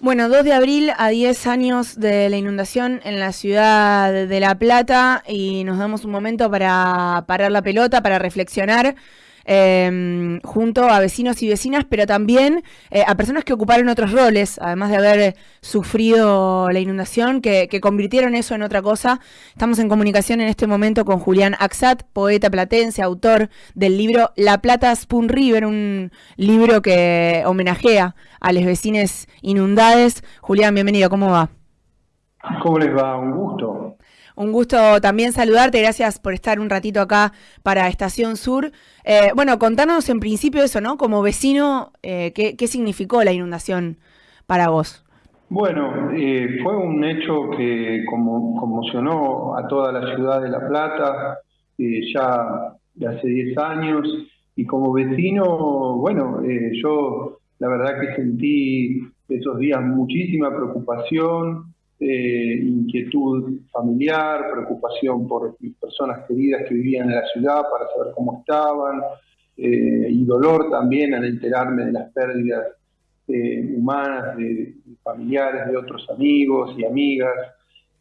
Bueno, 2 de abril a 10 años de la inundación en la ciudad de La Plata y nos damos un momento para parar la pelota, para reflexionar eh, junto a vecinos y vecinas, pero también eh, a personas que ocuparon otros roles, además de haber sufrido la inundación, que, convirtieron eso en otra cosa. Estamos en comunicación en este momento con Julián Axat, poeta platense, autor del libro La Plata Spoon River, un libro que homenajea a los vecinos inundades. Julián, bienvenido, ¿cómo va? ¿Cómo les va? Un gusto. Un gusto también saludarte, gracias por estar un ratito acá para Estación Sur. Eh, bueno, contanos en principio eso, ¿no? Como vecino, eh, ¿qué, significó la inundación para vos? Bueno, eh, fue un hecho que conmocionó a toda la ciudad de La Plata ya de hace 10 años y como vecino, bueno, yo la verdad que sentí esos días muchísima preocupación, eh, inquietud familiar, preocupación por personas queridas que vivían en la ciudad para saber cómo estaban, eh, y dolor también al enterarme de las pérdidas eh, humanas de, familiares, de otros amigos y amigas.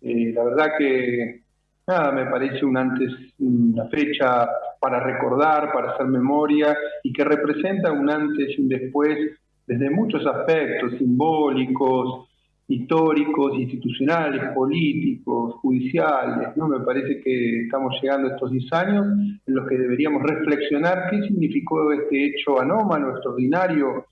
la verdad que nada, me parece un antes, una fecha para recordar, para hacer memoria y que representa un antes y un después desde muchos aspectos simbólicos, históricos, institucionales, políticos, judiciales. ¿no? Me parece que estamos llegando a estos 10 años en los que deberíamos reflexionar qué significó este hecho anómalo, extraordinario,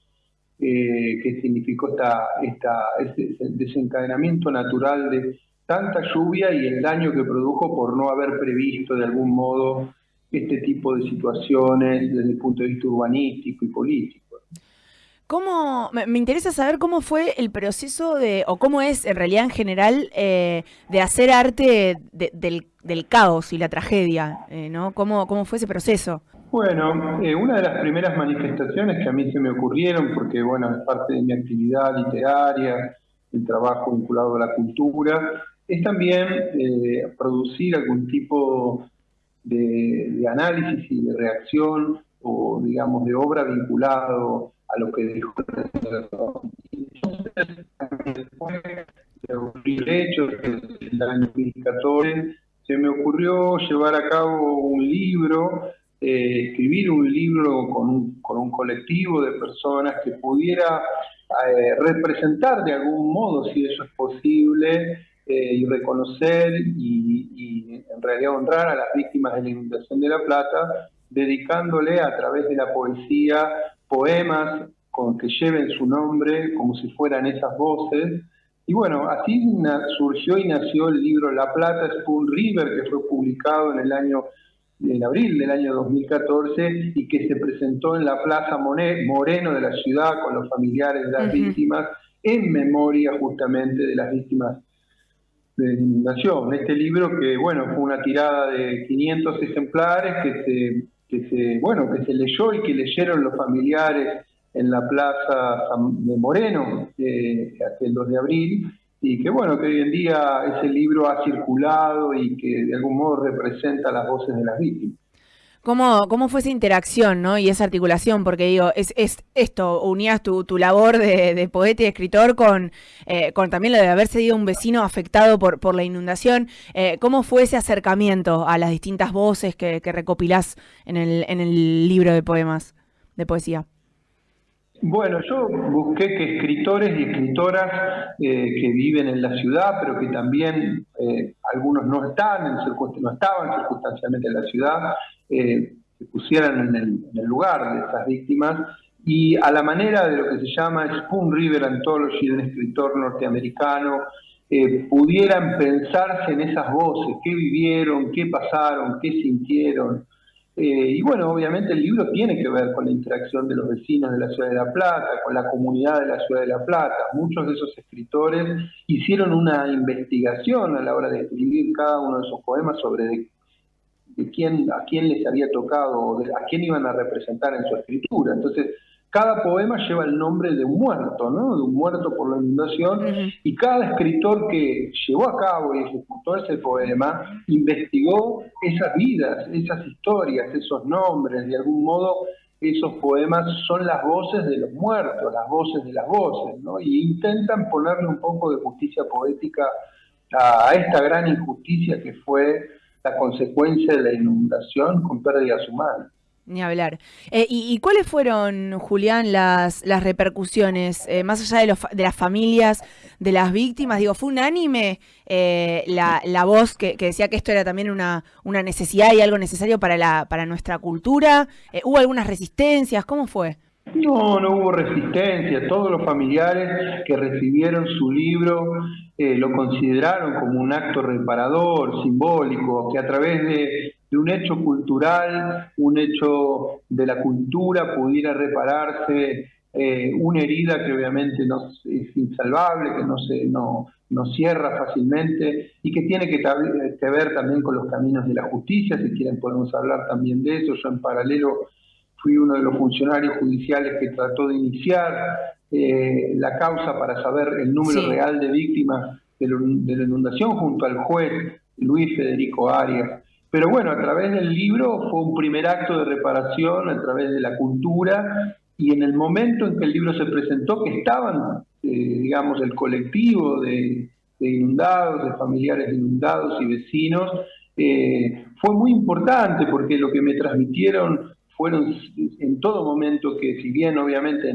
eh, qué significó esta, esta, este desencadenamiento natural de tanta lluvia y el daño que produjo por no haber previsto de algún modo este tipo de situaciones desde el punto de vista urbanístico y político. ¿Cómo, me, interesa saber cómo fue el proceso de, o cómo es en realidad en general, eh, de hacer arte del, caos y la tragedia, eh, ¿no? ¿Cómo, ¿Cómo fue ese proceso? Bueno, eh, una de las primeras manifestaciones que a mí se me ocurrieron, porque bueno, es parte de mi actividad literaria, el trabajo vinculado a la cultura, es también producir algún tipo de, de análisis y de reacción o digamos de obra vinculado a lo que dijo ocurrir hechos el año 2014 se me ocurrió llevar a cabo un libro eh, escribir un libro con un, con un, colectivo de personas que pudiera eh, representar de algún modo, si eso es posible, eh, y reconocer y, y, en realidad honrar a las víctimas de la inundación de La Plata, dedicándole a través de la poesía poemas con que lleven su nombre como si fueran esas voces. Y bueno, así surgió y nació el libro La Plata Spoon River, que fue publicado en el año en abril del año 2014 y que se presentó en la Plaza Moreno de la ciudad con los familiares de las víctimas en memoria justamente de las víctimas de la inundación. Este libro que, bueno, fue una tirada de 500 ejemplares que se que se, bueno, que se leyó y que leyeron los familiares en la plaza de Moreno, eh, aquel 2 de abril, y que bueno, que hoy en día ese libro ha circulado y que de algún modo representa las voces de las víctimas. ¿Cómo, ¿Cómo fue esa interacción ¿no? y esa articulación? Porque digo, es, es esto, unías tu, tu labor de, poeta y escritor con, eh, con también lo de haber sido un vecino afectado por, por la inundación. Eh, ¿Cómo fue ese acercamiento a las distintas voces que, que recopilás en el, en el libro de poemas, de poesía? Bueno, yo busqué que escritores y escritoras eh, que viven en la ciudad, pero que también algunos no están, en no estaban circunstancialmente en la ciudad, eh, se pusieran en el, lugar de esas víctimas y a la manera de lo que se llama Spoon River Anthology de un escritor norteamericano, eh, pudieran pensarse en esas voces, qué vivieron, qué pasaron, qué sintieron. Eh, y bueno, obviamente el libro tiene que ver con la interacción de los vecinos de la ciudad de La Plata, con la comunidad de la ciudad de La Plata. Muchos de esos escritores hicieron una investigación a la hora de escribir cada uno de esos poemas sobre de quién, a quién les había tocado, a quién iban a representar en su escritura. Entonces, cada poema lleva el nombre de un muerto, ¿no? De un muerto por la inundación, y cada escritor que llevó a cabo y ejecutó ese poema investigó esas vidas, esas historias, esos nombres, de algún modo esos poemas son las voces de los muertos, las voces de las voces, ¿no? Y intentan ponerle un poco de justicia poética a esta gran injusticia que fue la consecuencia de la inundación con pérdidas humanas. Ni hablar. Eh, y, cuáles fueron, Julián, las, las repercusiones, eh, más allá de, los, de las familias, de las víctimas? Digo, ¿fue unánime eh, la, la, voz que, decía que esto era también una, una necesidad y algo necesario para, la, para nuestra cultura? ¿Hubo algunas resistencias? ¿Cómo fue? No, no hubo resistencia. Todos los familiares que recibieron su libro lo consideraron como un acto reparador, simbólico, que a través de de un hecho cultural, un hecho de la cultura pudiera repararse eh, una herida que obviamente no, es insalvable, que no se no, no cierra fácilmente y que tiene que, que, ver también con los caminos de la justicia, si quieren podemos hablar también de eso. Yo en paralelo fui uno de los funcionarios judiciales que trató de iniciar eh, la causa para saber el número real de víctimas de, de la inundación junto al juez Luis Federico Arias. Pero bueno, a través del libro fue un primer acto de reparación, a través de la cultura, y en el momento en que el libro se presentó, que estaban, eh, digamos, el colectivo de, inundados, de familiares de inundados y vecinos, eh, fue muy importante porque lo que me transmitieron fueron en todo momento que si bien obviamente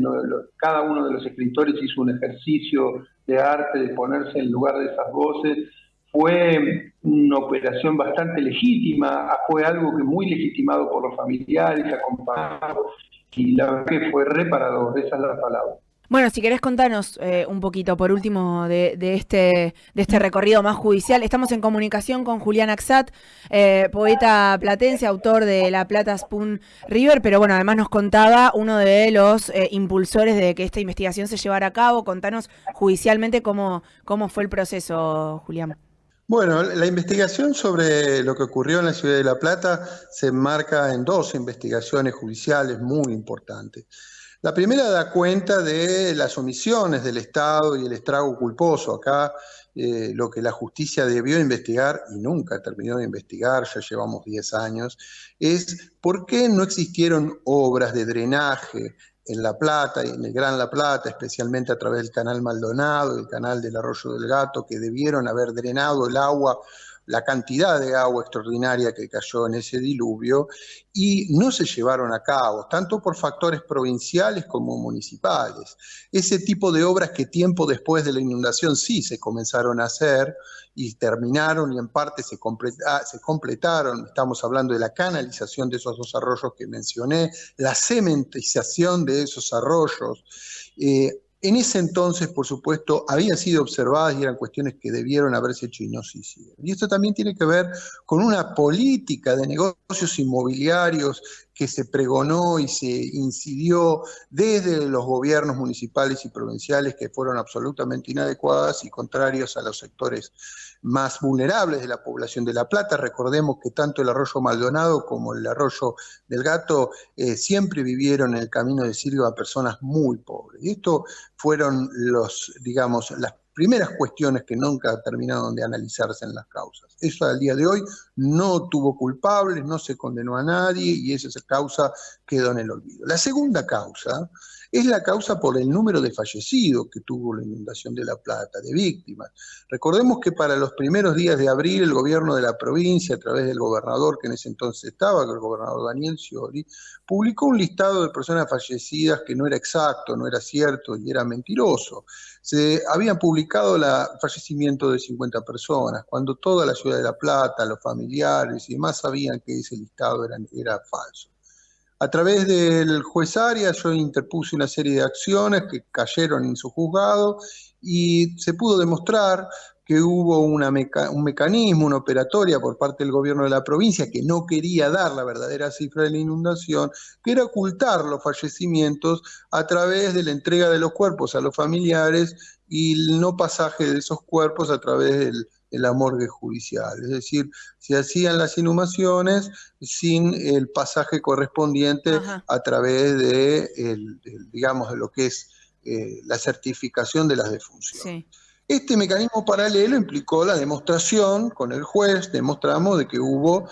cada uno de los escritores hizo un ejercicio de arte de ponerse en lugar de esas voces, fue una operación bastante legítima, fue algo que muy legitimado por los familiares, acompañado, y la verdad que fue reparador, esa es la palabra. Bueno, si querés contarnos eh, un poquito, por último, de, este, de este recorrido más judicial. Estamos en comunicación con Julián Axat, eh, poeta platense, autor de La Plata Spoon River, pero bueno, además nos contaba uno de los eh, impulsores de que esta investigación se llevara a cabo. Contanos judicialmente cómo, cómo fue el proceso, Julián. Bueno, la investigación sobre lo que ocurrió en la ciudad de La Plata se enmarca en dos investigaciones judiciales muy importantes. La primera da cuenta de las omisiones del Estado y el estrago culposo. Acá eh, lo que la justicia debió investigar y nunca terminó de investigar, ya llevamos 10 años, es por qué no existieron obras de drenaje en La Plata en el Gran La Plata, especialmente a través del canal Maldonado, el canal del Arroyo del Gato, que debieron haber drenado el agua, la cantidad de agua extraordinaria que cayó en ese diluvio, y no se llevaron a cabo, tanto por factores provinciales como municipales. Ese tipo de obras que tiempo después de la inundación sí se comenzaron a hacer, y terminaron y en parte se, ah, se completaron. Estamos hablando de la canalización de esos dos arroyos que mencioné, la cementización de esos arroyos. Eh, en ese entonces, por supuesto, habían sido observadas y eran cuestiones que debieron haberse hecho y no se hicieron. Y esto también tiene que ver con una política de negocios inmobiliarios que se pregonó y se incidió desde los gobiernos municipales y provinciales que fueron absolutamente inadecuadas y contrarios a los sectores más vulnerables de la población de La Plata. Recordemos que tanto el arroyo Maldonado como el arroyo del Gato eh, siempre vivieron en el camino de Sirio a personas muy pobres. Y esto fueron los, digamos, las primeras cuestiones que nunca terminaron de analizarse en las causas. Eso al día de hoy no tuvo culpables, no se condenó a nadie y esa causa quedó en el olvido. La segunda causa es la causa por el número de fallecidos que tuvo la inundación de La Plata, de víctimas. Recordemos que para los primeros días de abril el gobierno de la provincia, a través del gobernador que en ese entonces estaba, el gobernador Daniel Scioli, publicó un listado de personas fallecidas que no era exacto, no era cierto y era mentiroso. Se habían publicado el fallecimiento de 50 personas, cuando toda la ciudad de La Plata, los familiares y demás sabían que ese listado era, era falso. A través del juez Arias yo interpuse una serie de acciones que cayeron en su juzgado y se pudo demostrar que hubo un mecanismo, una operatoria por parte del gobierno de la provincia que no quería dar la verdadera cifra de la inundación, que era ocultar los fallecimientos a través de la entrega de los cuerpos a los familiares y el no pasaje de esos cuerpos a través del la morgue judicial. Es decir, se hacían las inhumaciones sin el pasaje correspondiente a través de, digamos, de lo que es eh, la certificación de las defunciones. Este mecanismo paralelo implicó la demostración con el juez, demostramos de que hubo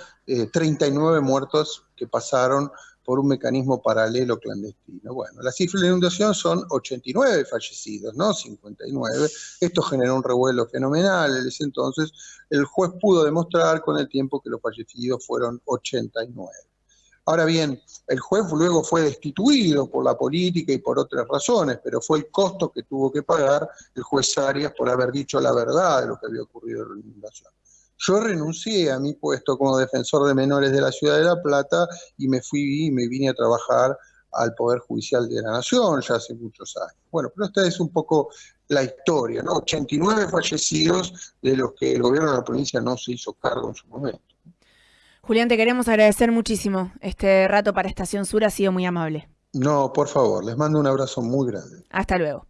39 eh, muertos que pasaron por un mecanismo paralelo clandestino. Bueno, la cifra de inundación son 89 fallecidos, no 59. Esto generó un revuelo fenomenal. En ese entonces el juez pudo demostrar con el tiempo que los fallecidos fueron 89. Ahora bien, el juez luego fue destituido por la política y por otras razones, pero fue el costo que tuvo que pagar el juez Arias por haber dicho la verdad de lo que había ocurrido en la inundación. Yo renuncié a mi puesto como defensor de menores de la ciudad de La Plata y me fui y me vine a trabajar al Poder Judicial de la Nación ya hace muchos años. Bueno, pero esta es un poco la historia, ¿no? 89 fallecidos de los que el gobierno de la provincia no se hizo cargo en su momento. Julián, te queremos agradecer muchísimo. Este rato para Estación Sur ha sido muy amable. No, por favor, les mando un abrazo muy grande. Hasta luego.